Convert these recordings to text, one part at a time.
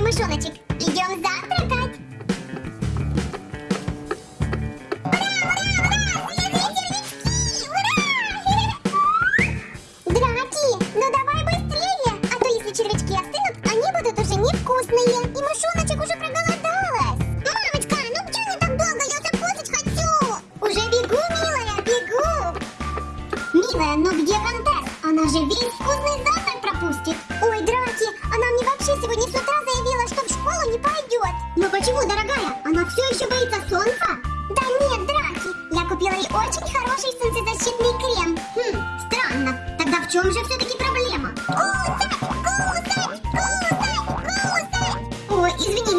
мышоночек. Идем завтра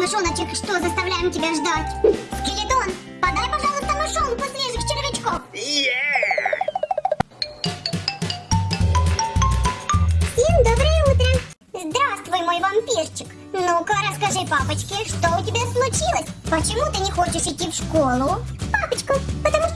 мышоночек, что заставляем тебя ждать? Скелетон, подай, пожалуйста, мышонку свежих червячков. Yeah! Всем доброе утро. Здравствуй, мой вампирчик. Ну-ка, расскажи папочке, что у тебя случилось? Почему ты не хочешь идти в школу? Папочка, потому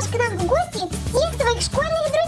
придешь к нам в гости всех своих школьных друзей.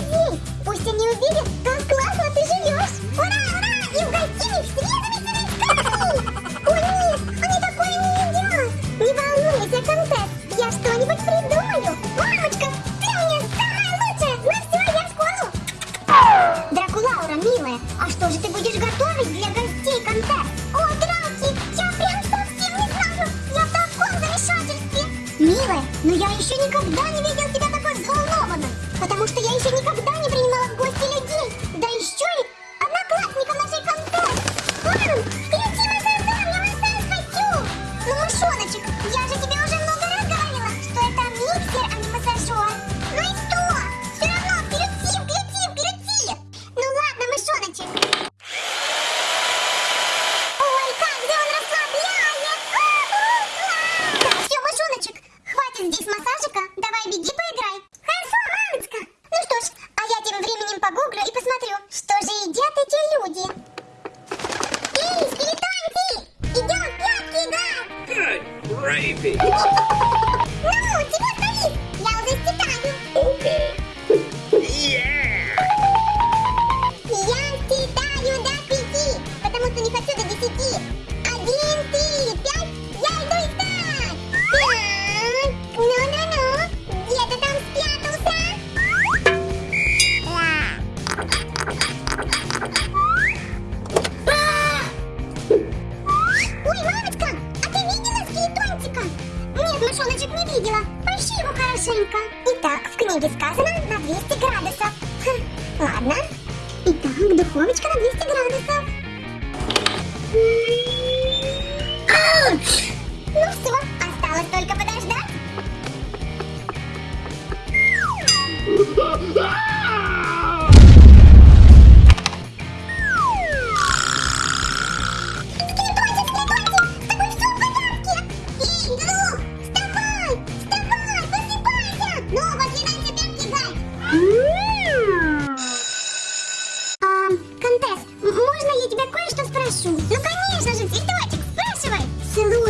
gonna be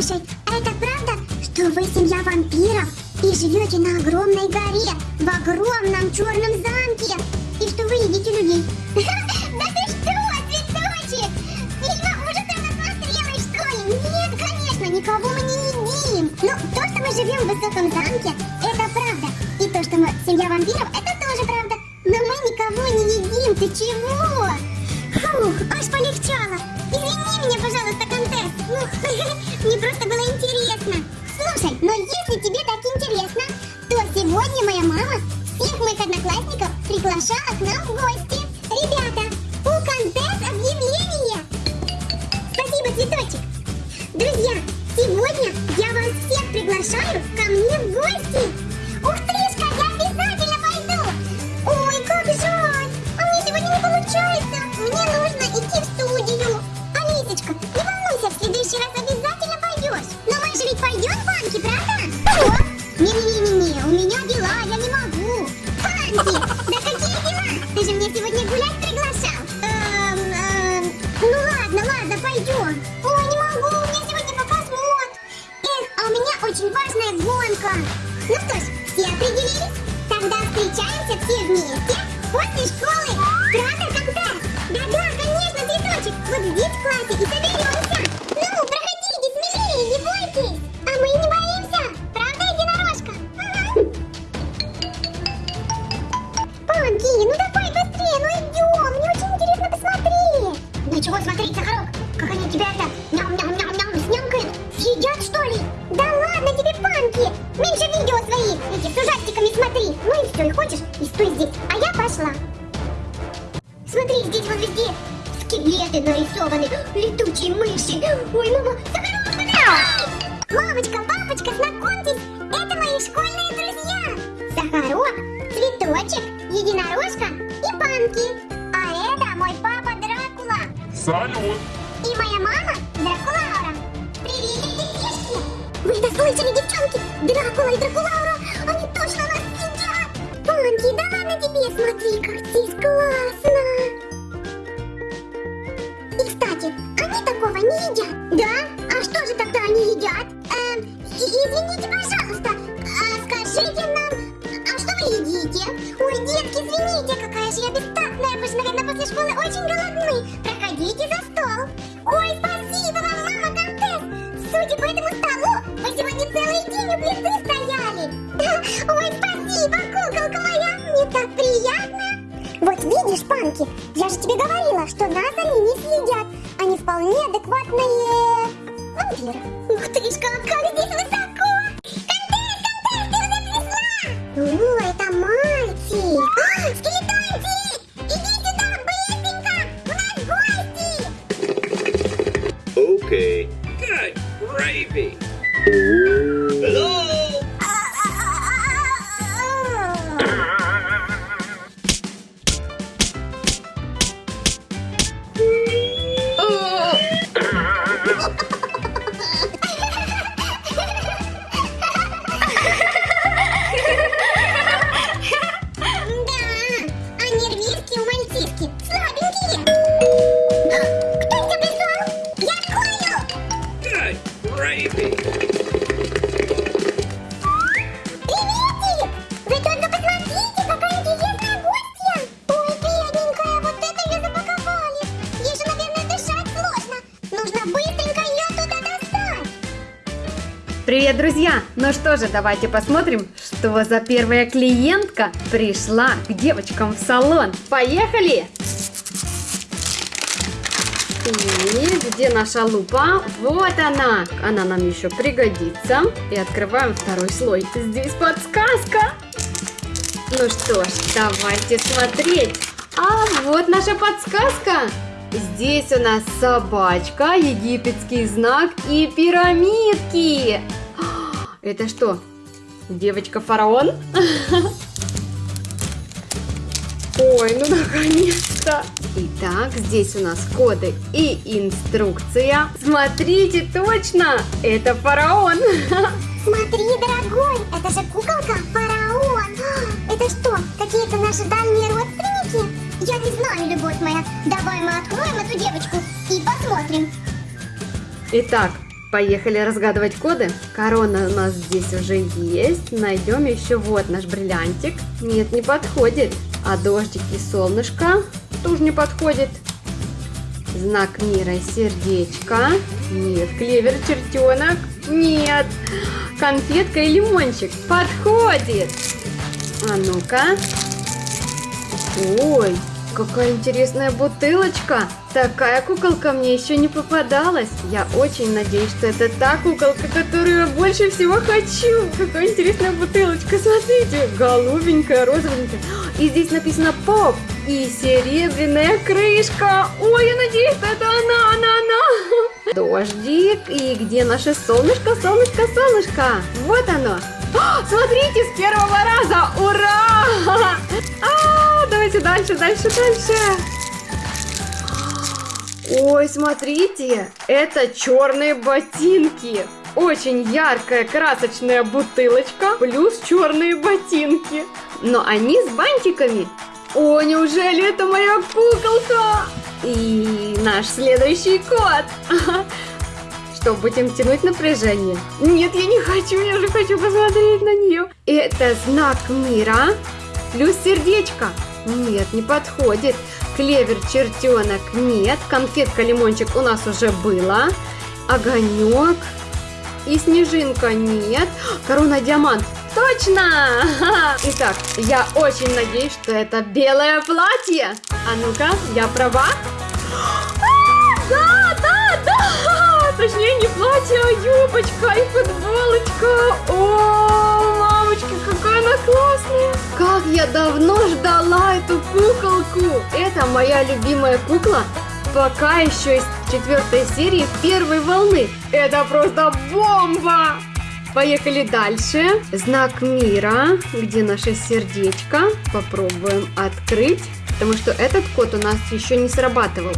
Слушай, а это правда, что вы семья вампиров и живете на огромной горе, в огромном черном замке, и что вы едите людей? Да ты что, цветочек! Фильма ужасов насмотрелась, что ли? Нет, конечно, никого мы не едим. Ну, то, что мы живем в высоком замке, это правда. И то, что мы семья вампиров, это тоже правда. Но мы никого не едим, ты чего? приглашаю ко мне в гости! Ух ты! Да ладно тебе, смотри, как здесь классно! И, кстати, они такого не едят. Да? А что же тогда они едят? Эм, извините, пожалуйста, а скажите нам, а что вы едите? Ой, детки, извините, какая же я бестактная, мы же, наверное, после школы очень голодны. TV. Привет, друзья! Ну что же, давайте посмотрим, что за первая клиентка пришла к девочкам в салон. Поехали! И где наша лупа? Вот она! Она нам еще пригодится. И открываем второй слой. Здесь подсказка! Ну что ж, давайте смотреть. А вот наша подсказка. Здесь у нас собачка, египетский знак и пирамидки. Это что? Девочка-фараон? Ой, ну наконец-то! Итак, здесь у нас коды и инструкция. Смотрите, точно! Это фараон! Смотри, дорогой, это же куколка фараон! Это что, какие-то наши дальние родственники? Я не знаю, любовь моя. Давай мы откроем эту девочку и посмотрим. Итак, поехали разгадывать коды. Корона у нас здесь уже есть. Найдем еще вот наш бриллиантик. Нет, не подходит. А дождик и солнышко тоже не подходит. Знак мира и сердечко. Нет, клевер, чертенок. Нет. Конфетка и лимончик. Подходит. А ну-ка. Ой, какая интересная бутылочка. Такая куколка мне еще не попадалась. Я очень надеюсь, что это та куколка, которую я больше всего хочу. Какая интересная бутылочка. Смотрите, голубенькая, розовенькая. И здесь написано поп. И серебряная крышка. Ой, я надеюсь, что это она, она, она. Дождик. И где наше солнышко, солнышко, солнышко? Вот оно. А, Смотрите, с первого раза! Ура! А, давайте дальше, дальше, дальше. Ой, смотрите, это черные ботинки. Очень яркая красочная бутылочка плюс черные ботинки. Но они с бантиками. О, неужели это моя куколка? И наш следующий кот. Что, будем тянуть напряжение? Нет, я не хочу, я же хочу посмотреть на нее. Это знак мира плюс сердечко. Нет, не подходит. Клевер, чертенок, нет. Конфетка, лимончик у нас уже было. Огонек и снежинка, нет. Корона, диамант, точно! Итак, я очень надеюсь, что это белое платье. А ну-ка, я права? платье, юбочка и футболочка. О, мамочки, какая она классная. Как я давно ждала эту куколку. Это моя любимая кукла. Пока еще из четвертой серии первой волны. Это просто бомба! Поехали дальше. Знак мира, где наше сердечко. Попробуем открыть, потому что этот код у нас еще не срабатывал.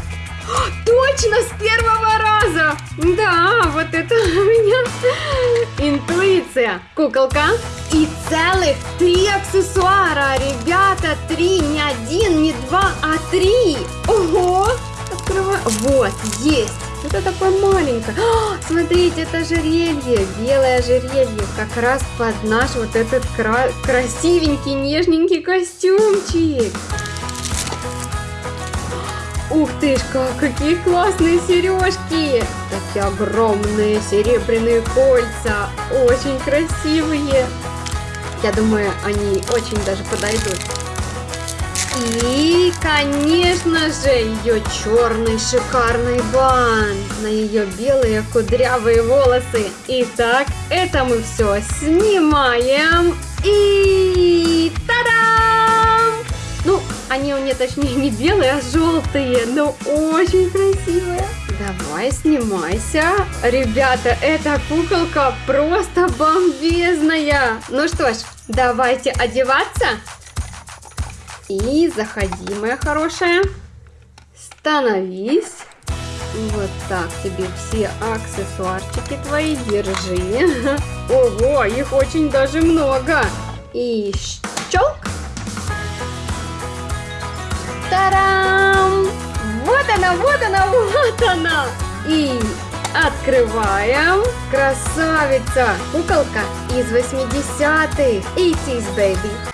Точно, с первого раза! Да, вот это у меня интуиция. Куколка. И целых три аксессуара. Ребята, три, не один, не два, а три. Ого! Открываю. Вот, есть. Это такое маленькое. А, смотрите, это ожерелье. Белое ожерелье. Как раз под наш вот этот кра красивенький, нежненький костюмчик. Ух ты ж, какие классные сережки! Такие огромные серебряные кольца, очень красивые. Я думаю, они очень даже подойдут. И, конечно же, ее черный шикарный бан на ее белые кудрявые волосы. Итак, это мы все снимаем. И они у меня точнее не белые, а желтые, но очень красивые. Давай, снимайся. Ребята, эта куколка просто бомбезная. Ну что ж, давайте одеваться. И заходи, моя хорошая. Становись. Вот так тебе все аксессуарчики твои держи. Ого, их очень даже много. И щелк. Тарам! Вот она, вот она, вот она! И открываем. Красавица! Куколка из 80-х. 80s, baby.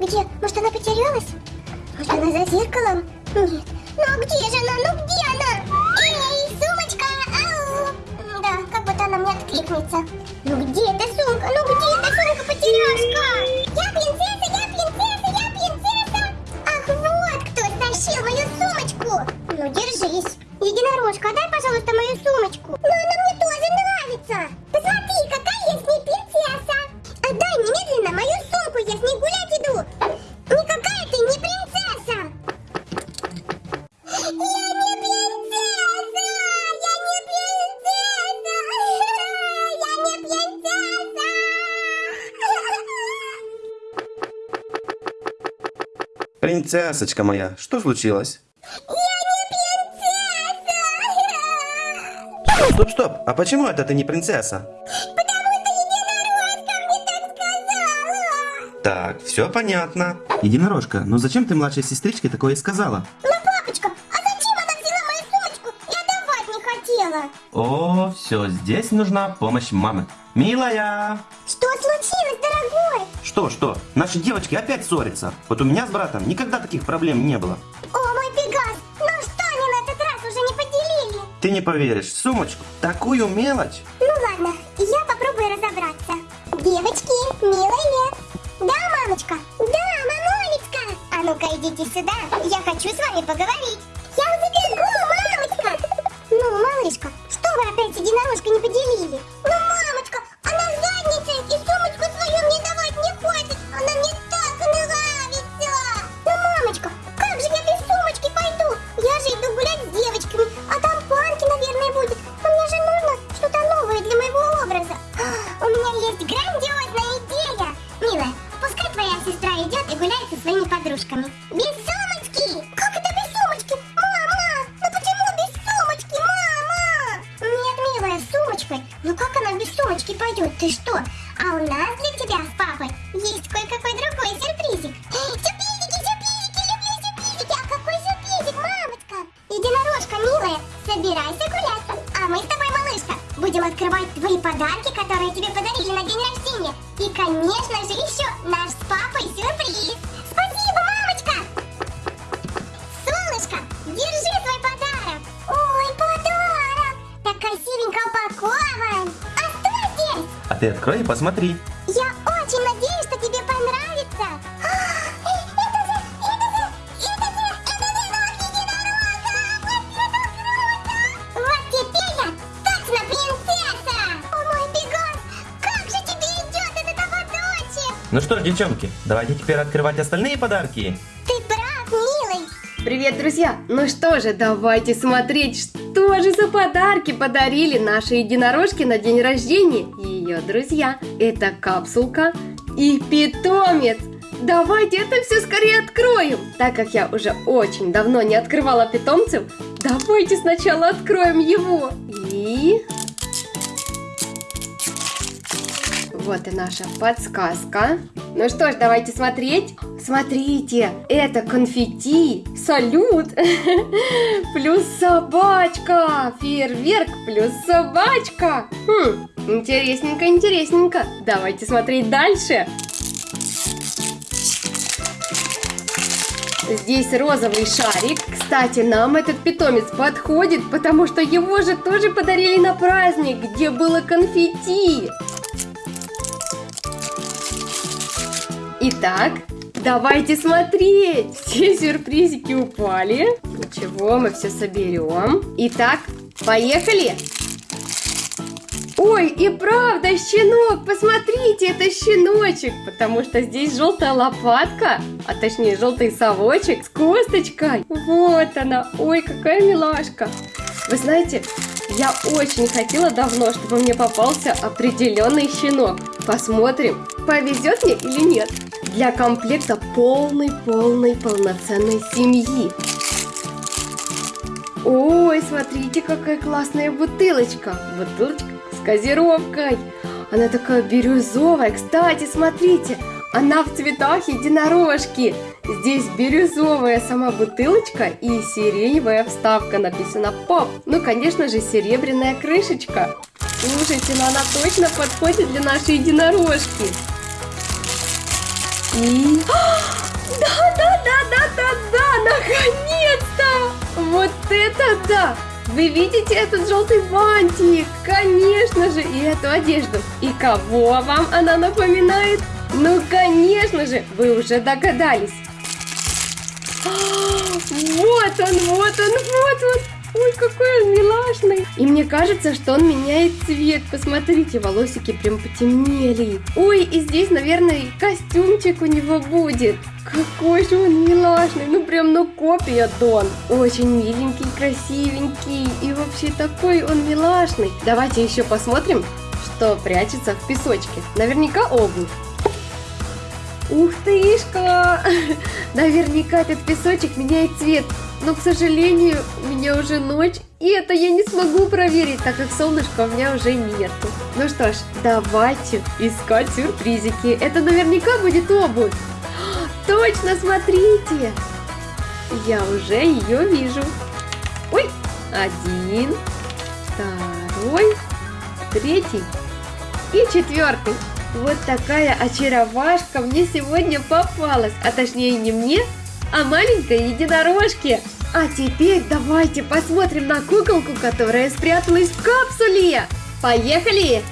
где? Может, она потерялась? Может, она за зеркалом? Нет. Ну, а где же она? Ну, где она? Эй, сумочка, ау. Да, как будто она мне откликнется. Ну, где эта сумка? Ну, где эта сумка-потеряшка? Я принцесса, я принцесса, я принцесса. Ах, вот кто стащил мою сумочку. Ну, держись. Единорожка, дай, пожалуйста, мою сумочку. Но она мне тоже нравится. Принцессочка моя, что случилось? Стоп, стоп, а почему это ты не принцесса? Так, все понятно. Единорожка, но зачем ты младшей сестричке такое сказала? Ну, папочка, а зачем она взяла мою сумочку? Я давать не хотела. О, все, здесь нужна помощь мамы. Милая! Что случилось? Что, что? Наши девочки опять ссорятся. Вот у меня с братом никогда таких проблем не было. О, мой Пегас, ну что они на этот раз уже не поделили? Ты не поверишь, сумочку, такую мелочь. Ну ладно, я попробую разобраться. Девочки, милая лет. Да, мамочка? Да, мамулечка. А ну-ка идите сюда, я хочу с вами поговорить. Открывать твои подарки, которые тебе подарили на день рождения. И, конечно же, еще наш с папой сюрприз. Спасибо, мамочка! Солнышко, держи свой подарок. Ой, подарок! Так красивенько упакован. А что здесь? А ты открой и посмотри. Ну что ж, девчонки, давайте теперь открывать остальные подарки. Ты прав, милый! Привет, друзья! Ну что же, давайте смотреть, что же за подарки подарили наши единорожки на день рождения и ее друзья. Это капсулка и питомец. Давайте это все скорее откроем. Так как я уже очень давно не открывала питомцев, давайте сначала откроем его. И... Вот и наша подсказка. Ну что ж, давайте смотреть. Смотрите, это конфетти, салют, плюс собачка, фейерверк плюс собачка. Хм, интересненько, интересненько. Давайте смотреть дальше. Здесь розовый шарик. Кстати, нам этот питомец подходит, потому что его же тоже подарили на праздник, где было конфетти. Итак, давайте смотреть. Все сюрпризики упали. Ничего, мы все соберем. Итак, поехали. Ой, и правда, щенок, посмотрите, это щеночек, потому что здесь желтая лопатка, а точнее желтый совочек с косточкой. Вот она, ой, какая милашка. Вы знаете, я очень хотела давно, чтобы мне попался определенный щенок. Посмотрим, повезет мне или нет. Для комплекта полной-полной полноценной семьи. Ой, смотрите, какая классная бутылочка. Бутылочка с газировкой. Она такая бирюзовая. Кстати, смотрите, она в цветах единорожки. Здесь бирюзовая сама бутылочка и сиреневая вставка. Написано поп. Ну, конечно же, серебряная крышечка. Слушайте, ну она точно подходит для нашей единорожки. И... Да, да, да, да, да, да, наконец-то! Вот это да! Вы видите этот желтый бантик? Конечно же, и эту одежду. И кого вам она напоминает? Ну, конечно же, вы уже догадались. Вот он, вот он, вот он. Ой, какой он милашный. И мне кажется, что он меняет цвет. Посмотрите, волосики прям потемнели. Ой, и здесь, наверное, костюмчик у него будет. Какой же он милашный. Ну, прям, ну, копия Дон. Очень миленький, красивенький. И вообще такой он милашный. Давайте еще посмотрим, что прячется в песочке. Наверняка обувь. Ух тышка! Наверняка этот песочек меняет цвет. Но, к сожалению, у меня уже ночь, и это я не смогу проверить, так как солнышка у меня уже нету. Ну что ж, давайте искать сюрпризики. Это наверняка будет обувь. Точно, смотрите! Я уже ее вижу. Ой, один, второй, третий и четвертый. Вот такая очаровашка мне сегодня попалась, а точнее не мне, а маленькой единорожке. А теперь давайте посмотрим на куколку, которая спряталась в капсуле. Поехали!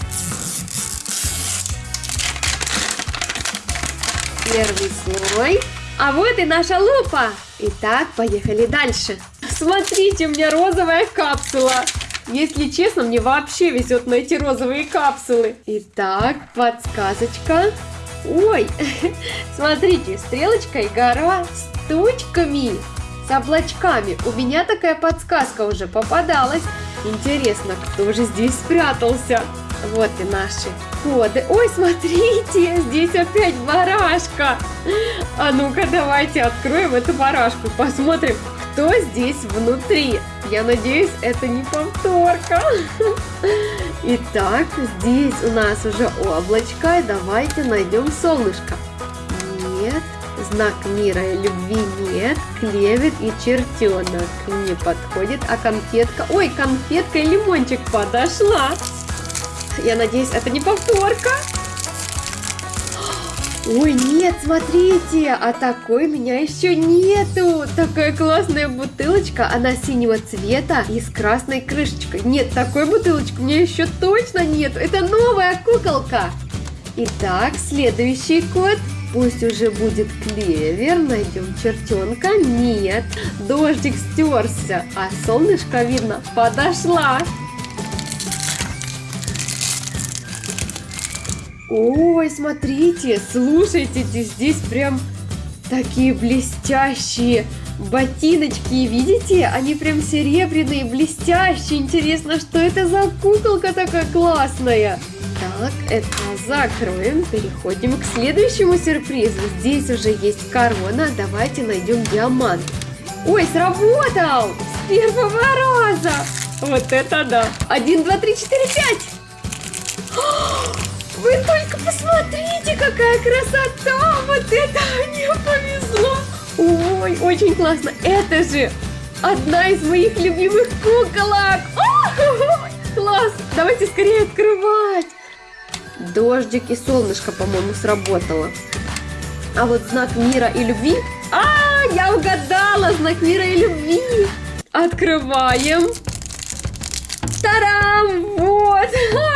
Первый слой. А вот и наша лупа. Итак, поехали дальше. Смотрите, у меня розовая капсула. Если честно, мне вообще везет найти розовые капсулы. Итак, подсказочка. Ой, смотрите, стрелочка и гора с точками, с облачками. У меня такая подсказка уже попадалась. Интересно, кто же здесь спрятался? Вот и наши коды. Ой, смотрите, здесь опять барашка. А ну-ка, давайте откроем эту барашку, посмотрим, кто здесь внутри. Я надеюсь, это не повторка. Итак, здесь у нас уже облачко, давайте найдем солнышко. Нет, знак мира и любви нет, клевер и чертенок не подходит, а конфетка... Ой, конфетка и лимончик подошла. Я надеюсь, это не повторка. Ой, нет, смотрите, а такой меня еще нету. Такая классная бутылочка, она синего цвета и с красной крышечкой. Нет, такой бутылочки у меня еще точно нет. Это новая куколка. Итак, следующий код. Пусть уже будет клевер, найдем чертенка. Нет, дождик стерся, а солнышко, видно, подошла. Ой, смотрите, слушайте, здесь прям такие блестящие ботиночки, видите? Они прям серебряные, блестящие. Интересно, что это за куколка такая классная? Так, это закроем, переходим к следующему сюрпризу. Здесь уже есть корона, давайте найдем диамант. Ой, сработал! С первого раза! Вот это да! Один, два, три, четыре, пять! Вы только посмотрите, какая красота! Вот это мне повезло! Ой, очень классно! Это же одна из моих любимых куколок! О, класс! Давайте скорее открывать! Дождик и солнышко, по-моему, сработало. А вот знак мира и любви... А, я угадала! Знак мира и любви! Открываем! Тарам! Вот!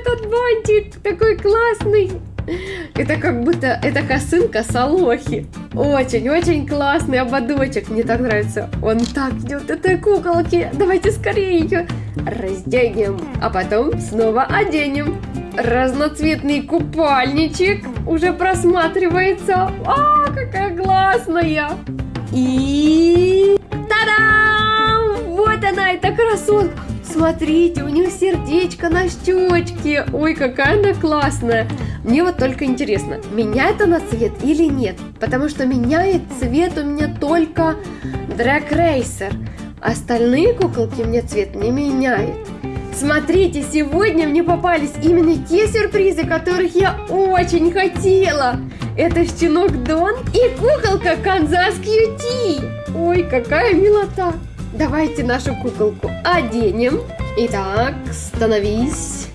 этот бантик такой классный. Это как будто, это косынка Салохи. Очень-очень классный ободочек. Мне так нравится. Он так идет этой куколки. Давайте скорее ее разденем, а потом снова оденем. Разноцветный купальничек уже просматривается. А, какая классная! И... Та-дам! Вот она, эта красотка! Смотрите, у нее сердечко на щечке. Ой, какая она классная. Мне вот только интересно, меняет она цвет или нет? Потому что меняет цвет у меня только Drag Racer. Остальные куколки мне цвет не меняют. Смотрите, сегодня мне попались именно те сюрпризы, которых я очень хотела. Это щенок Дон и куколка Канзас Кьюти. Ой, какая милота. Давайте нашу куколку оденем. Итак, становись.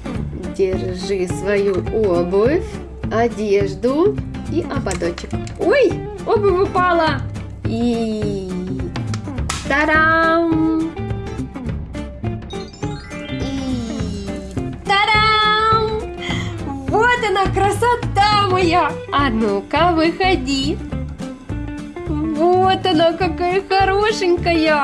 Держи свою обувь, одежду и ободочек. Ой, обувь упала. И... Тарам! И... Тарам! Вот она, красота моя! А ну-ка, выходи. Вот она какая хорошенькая.